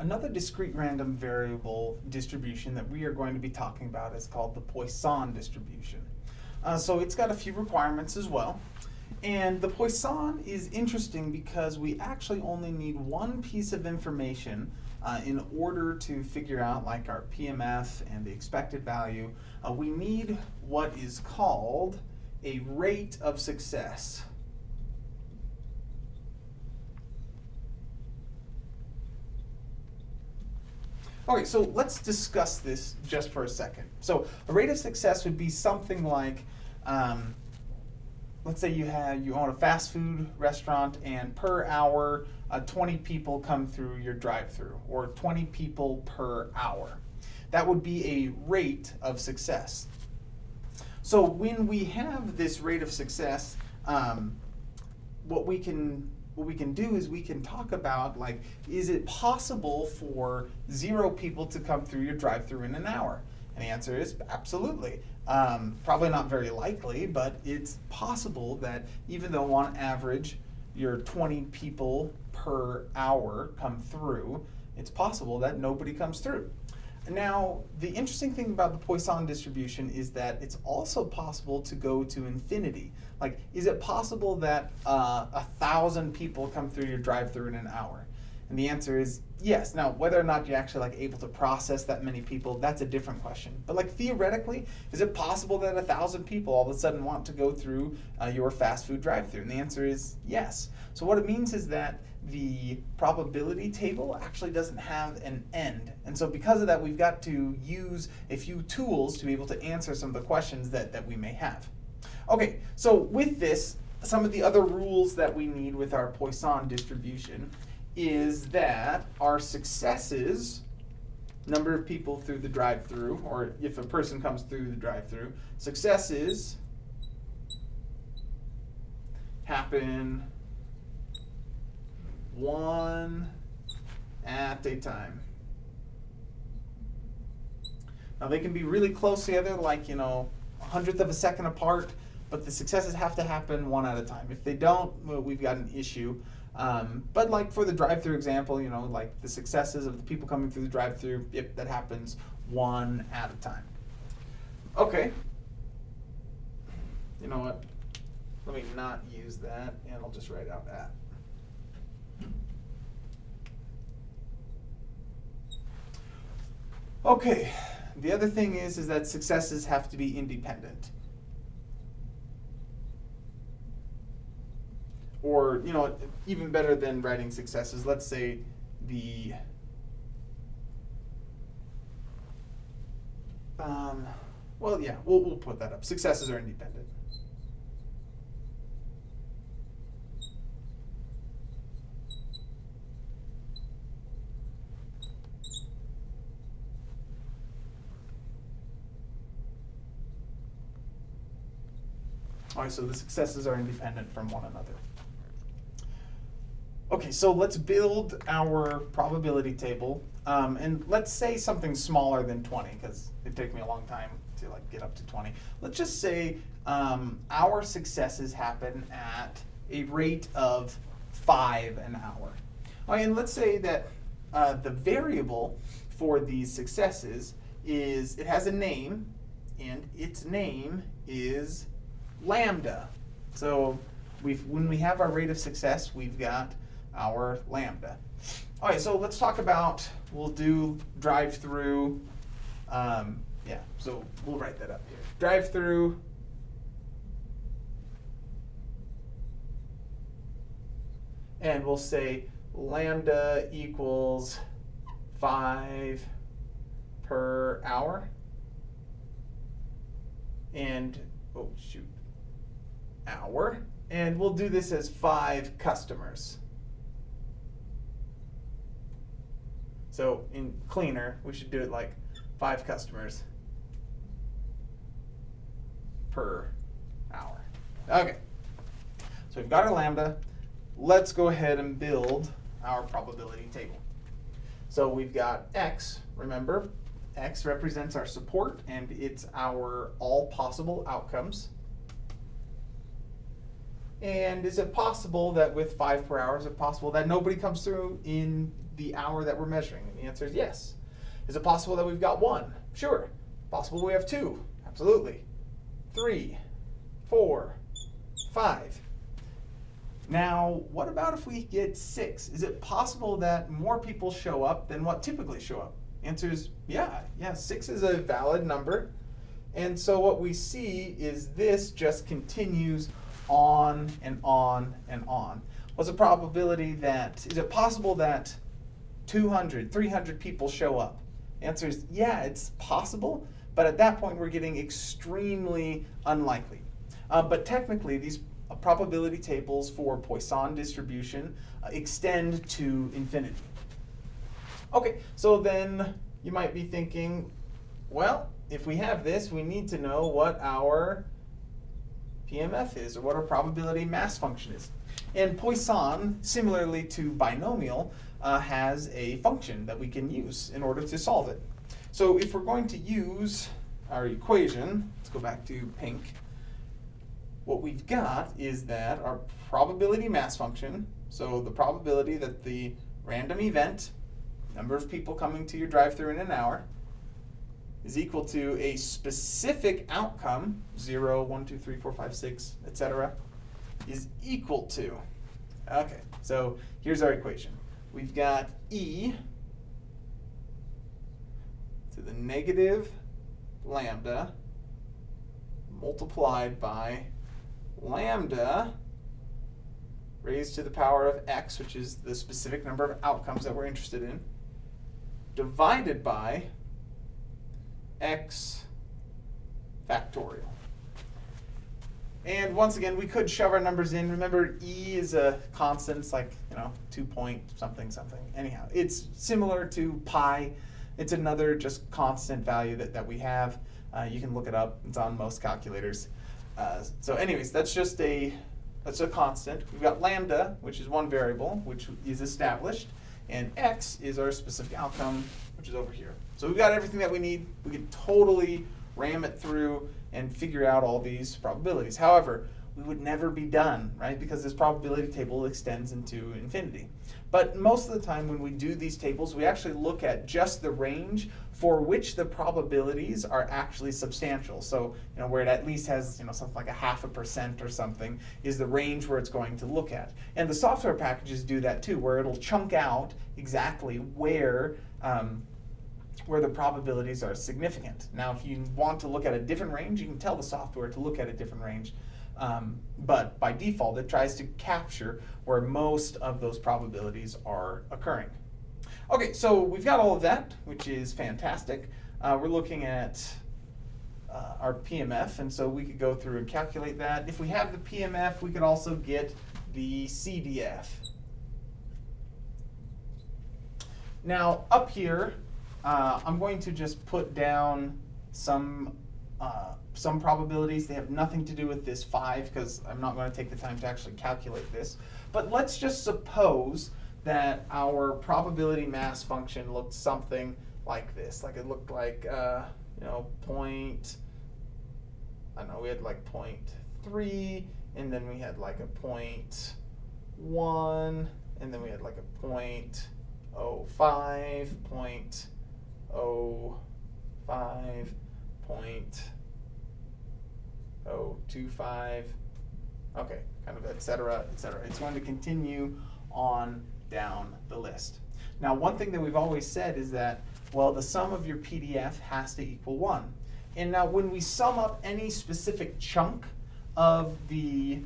Another discrete random variable distribution that we are going to be talking about is called the Poisson distribution. Uh, so it's got a few requirements as well. And the Poisson is interesting because we actually only need one piece of information uh, in order to figure out like our PMF and the expected value. Uh, we need what is called a rate of success. Okay, so let's discuss this just for a second. So a rate of success would be something like, um, let's say you have you own a fast food restaurant and per hour uh, 20 people come through your drive-through or 20 people per hour. That would be a rate of success. So when we have this rate of success, um, what we can what we can do is we can talk about like, is it possible for zero people to come through your drive-through in an hour? And the answer is absolutely. Um, probably not very likely, but it's possible that even though on average your 20 people per hour come through, it's possible that nobody comes through. Now, the interesting thing about the Poisson distribution is that it's also possible to go to infinity. Like, is it possible that uh, a thousand people come through your drive-through in an hour? And the answer is yes. Now, whether or not you're actually like able to process that many people, that's a different question. But like theoretically, is it possible that a thousand people all of a sudden want to go through uh, your fast food drive-through? And the answer is yes. So what it means is that the probability table actually doesn't have an end. And so because of that, we've got to use a few tools to be able to answer some of the questions that, that we may have. Okay, so with this, some of the other rules that we need with our Poisson distribution is that our successes, number of people through the drive-through, or if a person comes through the drive-through, successes happen one at a time. Now they can be really close together, like, you know, a hundredth of a second apart, but the successes have to happen one at a time. If they don't, well, we've got an issue. Um, but like for the drive-through example, you know, like the successes of the people coming through the drive-through, yep, that happens one at a time. Okay. You know what? Let me not use that, and I'll just write out that. Okay, the other thing is, is that successes have to be independent. or you know even better than writing successes let's say the um, well yeah we'll, we'll put that up successes are independent So the successes are independent from one another. Okay, so let's build our probability table. Um, and let's say something smaller than 20, because it took me a long time to like get up to 20. Let's just say um, our successes happen at a rate of five an hour. Right, and let's say that uh, the variable for these successes is, it has a name, and its name is lambda. So we've, when we have our rate of success, we've got our lambda. All right, so let's talk about, we'll do drive through. Um, yeah, so we'll write that up here. Drive through. And we'll say lambda equals 5 per hour. And, oh shoot, hour. And we'll do this as 5 customers. So in cleaner, we should do it like five customers per hour. Okay, so we've got our lambda. Let's go ahead and build our probability table. So we've got x, remember, x represents our support and it's our all possible outcomes. And is it possible that with five per hour, is it possible that nobody comes through in the hour that we're measuring? And the answer is yes. Is it possible that we've got one? Sure. Possible we have two? Absolutely. Three, four, five. Now, what about if we get six? Is it possible that more people show up than what typically show up? Answer is yeah, yeah, six is a valid number. And so what we see is this just continues on and on and on. What's the probability that, is it possible that 200, 300 people show up? Answer is yeah, it's possible, but at that point we're getting extremely unlikely. Uh, but technically these uh, probability tables for Poisson distribution uh, extend to infinity. Okay, so then you might be thinking, well, if we have this, we need to know what our PMF is, or what our probability mass function is. And Poisson, similarly to binomial, uh, has a function that we can use in order to solve it. So if we're going to use our equation, let's go back to pink, what we've got is that our probability mass function, so the probability that the random event number of people coming to your drive-through in an hour, is equal to a specific outcome, 0, 1, 2, 3, 4, 5, 6, etc., is equal to. Okay, so here's our equation. We've got E to the negative lambda multiplied by lambda raised to the power of x, which is the specific number of outcomes that we're interested in, divided by x factorial. And once again, we could shove our numbers in. Remember, e is a constant. It's like, you know, 2 point something something. Anyhow, it's similar to pi. It's another just constant value that, that we have. Uh, you can look it up. It's on most calculators. Uh, so anyways, that's just a, that's a constant. We've got lambda, which is one variable, which is established and x is our specific outcome, which is over here. So we've got everything that we need. We can totally ram it through and figure out all these probabilities. However, we would never be done, right? Because this probability table extends into infinity. But most of the time when we do these tables, we actually look at just the range for which the probabilities are actually substantial. So, you know, where it at least has, you know, something like a half a percent or something is the range where it's going to look at. And the software packages do that too, where it'll chunk out exactly where um, where the probabilities are significant. Now, if you want to look at a different range, you can tell the software to look at a different range. Um, but by default, it tries to capture where most of those probabilities are occurring. Okay, so we've got all of that, which is fantastic. Uh, we're looking at uh, our PMF, and so we could go through and calculate that. If we have the PMF, we could also get the CDF. Now, up here, uh, I'm going to just put down some uh, some probabilities. They have nothing to do with this 5 because I'm not going to take the time to actually calculate this. But let's just suppose that our probability mass function looked something like this. Like it looked like, uh, you know, point, I don't know, we had like point 3, and then we had like a point 1, and then we had like a point oh five, point oh five, point oh two five, okay, kind of et cetera, et cetera. It's going to continue on down the list. Now, one thing that we've always said is that, well, the sum of your PDF has to equal one. And now when we sum up any specific chunk of the,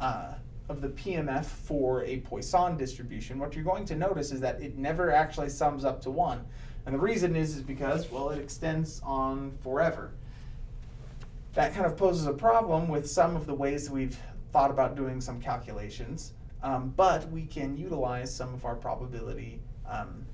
uh, of the PMF for a Poisson distribution, what you're going to notice is that it never actually sums up to one. And the reason is, is because, well, it extends on forever. That kind of poses a problem with some of the ways we've thought about doing some calculations. Um, but we can utilize some of our probability, um,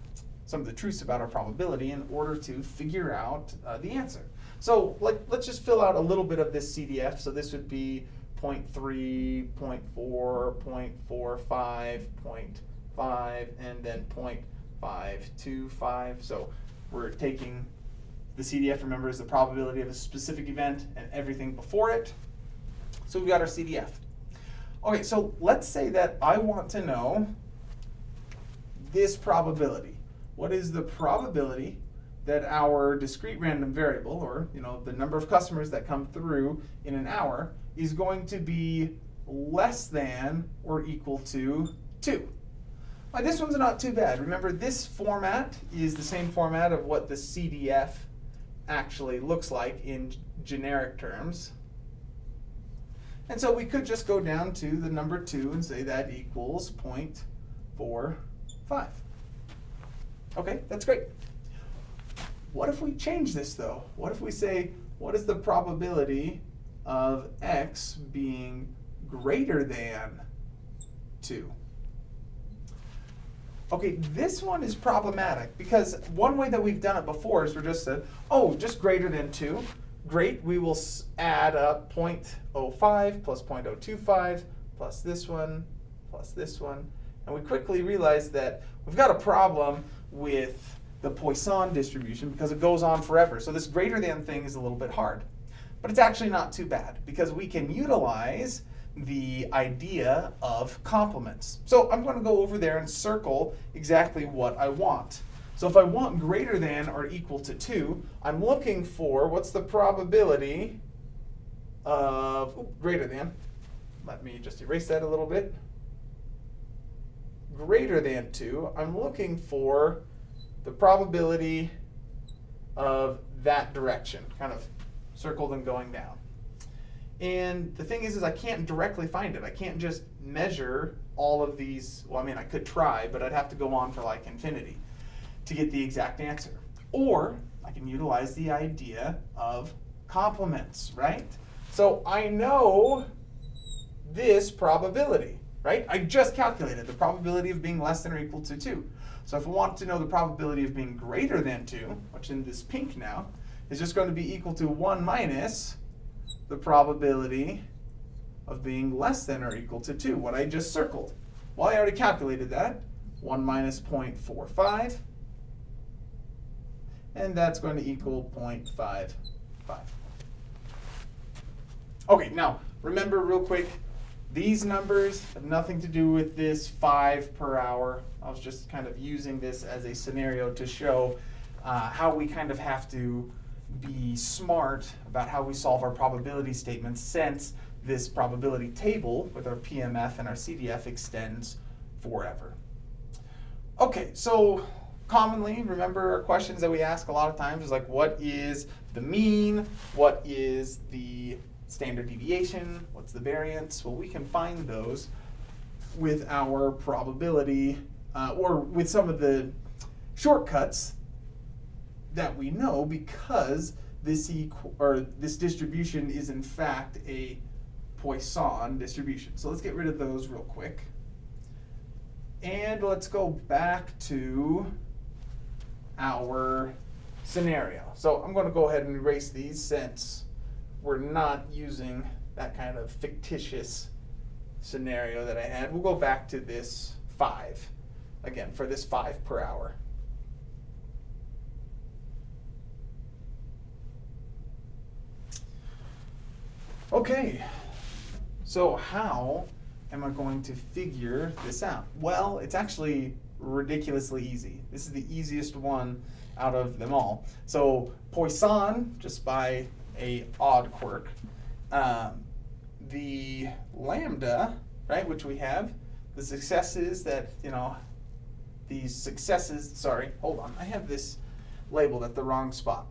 some of the truths about our probability in order to figure out uh, the answer. So like, let's just fill out a little bit of this CDF. So this would be 0 0.3, 0 0.4, 0.45, 0.5, and then 0.525. So we're taking the CDF, remember, is the probability of a specific event and everything before it. So we've got our CDF. Okay, so let's say that I want to know this probability. What is the probability that our discrete random variable, or you know the number of customers that come through in an hour, is going to be less than or equal to 2? Well, this one's not too bad. Remember, this format is the same format of what the CDF actually looks like in generic terms. And so we could just go down to the number 2 and say that equals 0.45. Okay, that's great. What if we change this though? What if we say, what is the probability of x being greater than 2? Okay, this one is problematic because one way that we've done it before is we're just said, oh, just greater than 2. Great, we will add up 0.05 plus 0.025 plus this one plus this one. And we quickly realize that we've got a problem with the Poisson distribution because it goes on forever. So this greater than thing is a little bit hard. But it's actually not too bad because we can utilize the idea of complements. So I'm going to go over there and circle exactly what I want. So if I want greater than or equal to 2, I'm looking for what's the probability of ooh, greater than. Let me just erase that a little bit. Greater than 2, I'm looking for the probability of that direction, kind of circled and going down. And the thing is, is I can't directly find it. I can't just measure all of these. Well, I mean, I could try, but I'd have to go on for like infinity to get the exact answer. Or I can utilize the idea of complements, right? So I know this probability, right? I just calculated the probability of being less than or equal to 2. So if I want to know the probability of being greater than 2, which in this pink now, is just going to be equal to 1 minus the probability of being less than or equal to 2, what I just circled. Well, I already calculated that. 1 minus 0.45 and that's going to equal 0.55. Okay, now remember real quick, these numbers have nothing to do with this 5 per hour. I was just kind of using this as a scenario to show uh, how we kind of have to be smart about how we solve our probability statements since this probability table with our PMF and our CDF extends forever. Okay, so commonly, remember our questions that we ask a lot of times is like, what is the mean? What is the standard deviation? What's the variance? Well, we can find those with our probability uh, or with some of the shortcuts that we know because this or this distribution is in fact a Poisson distribution. So let's get rid of those real quick. And let's go back to our scenario. So I'm going to go ahead and erase these since we're not using that kind of fictitious scenario that I had. We'll go back to this 5, again, for this 5 per hour. Okay, so how am I going to figure this out? Well, it's actually ridiculously easy. This is the easiest one out of them all. So Poisson, just by a odd quirk, um, the lambda, right, which we have, the successes that, you know, these successes, sorry, hold on, I have this labeled at the wrong spot.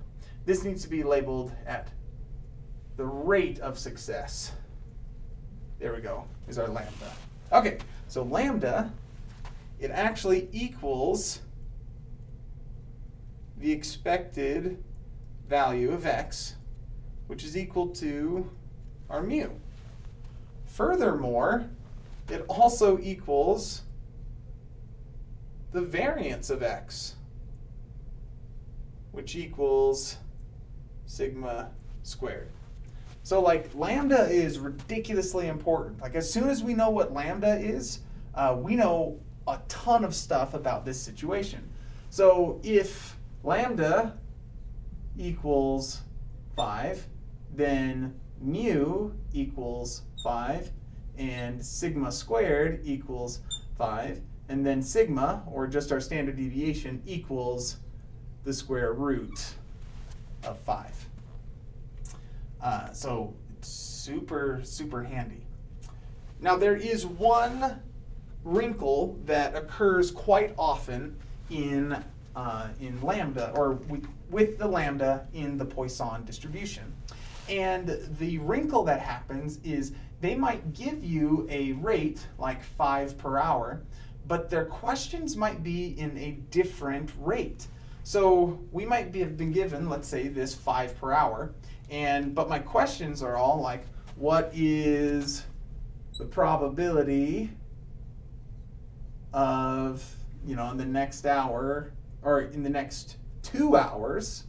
This needs to be labeled at the rate of success. There we go, is our lambda. Okay, so lambda it actually equals the expected value of x, which is equal to our mu. Furthermore, it also equals the variance of x, which equals sigma squared. So like lambda is ridiculously important. Like as soon as we know what lambda is, uh, we know a ton of stuff about this situation. So if lambda equals 5, then mu equals 5, and sigma squared equals 5, and then sigma, or just our standard deviation, equals the square root of 5. Uh, so it's super, super handy. Now there is one wrinkle that occurs quite often in, uh, in lambda, or with, with the lambda in the Poisson distribution. And the wrinkle that happens is they might give you a rate like 5 per hour, but their questions might be in a different rate. So we might be, have been given, let's say, this 5 per hour, and but my questions are all like, what is the probability of, you know, in the next hour, or in the next two hours,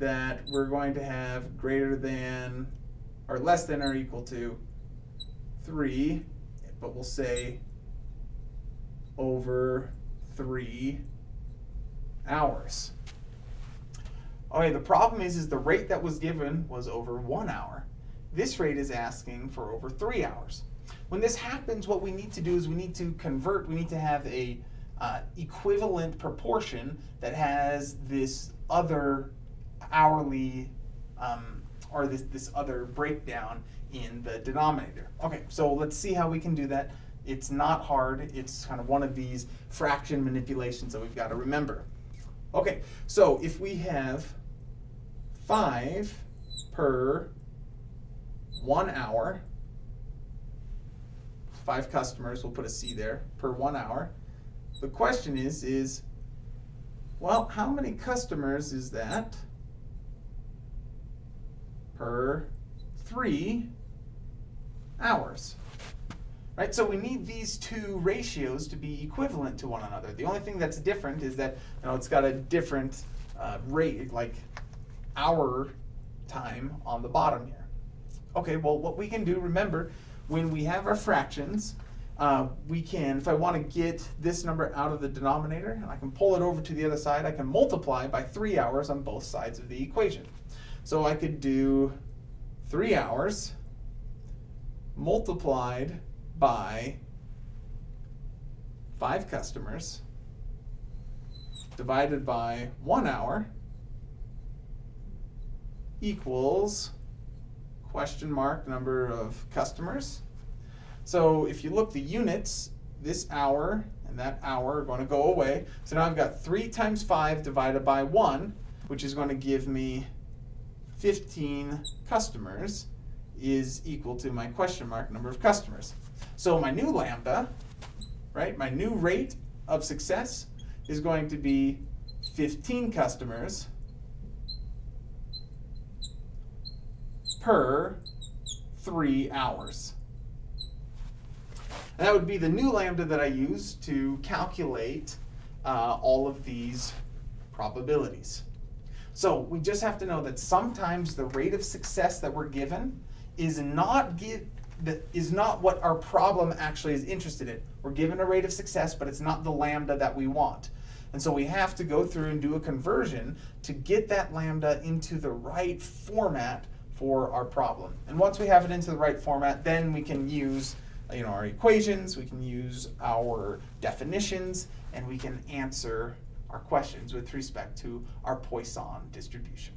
that we're going to have greater than, or less than or equal to 3, but we'll say over 3 hours. Okay, the problem is, is the rate that was given was over one hour. This rate is asking for over three hours. When this happens, what we need to do is we need to convert, we need to have a uh, equivalent proportion that has this other hourly, um, or this, this other breakdown in the denominator. Okay, so let's see how we can do that. It's not hard, it's kind of one of these fraction manipulations that we've got to remember. Okay, so if we have 5 per one hour, five customers, we'll put a C there, per one hour. The question is, is, well, how many customers is that per three hours? Right, so we need these two ratios to be equivalent to one another. The only thing that's different is that you know it's got a different uh, rate, like hour time on the bottom here. Okay, well what we can do, remember, when we have our fractions, uh, we can, if I want to get this number out of the denominator, and I can pull it over to the other side, I can multiply by three hours on both sides of the equation. So I could do three hours multiplied by five customers divided by one hour equals question mark number of customers. So if you look the units, this hour and that hour are going to go away. So now I've got 3 times 5 divided by 1, which is going to give me 15 customers is equal to my question mark number of customers. So my new lambda, right, my new rate of success is going to be 15 customers per three hours. And that would be the new lambda that I use to calculate uh, all of these probabilities. So we just have to know that sometimes the rate of success that we're given is not give, that is not what our problem actually is interested in. We're given a rate of success, but it's not the lambda that we want. And so we have to go through and do a conversion to get that lambda into the right format for our problem. And once we have it into the right format, then we can use you know, our equations, we can use our definitions, and we can answer our questions with respect to our Poisson distribution.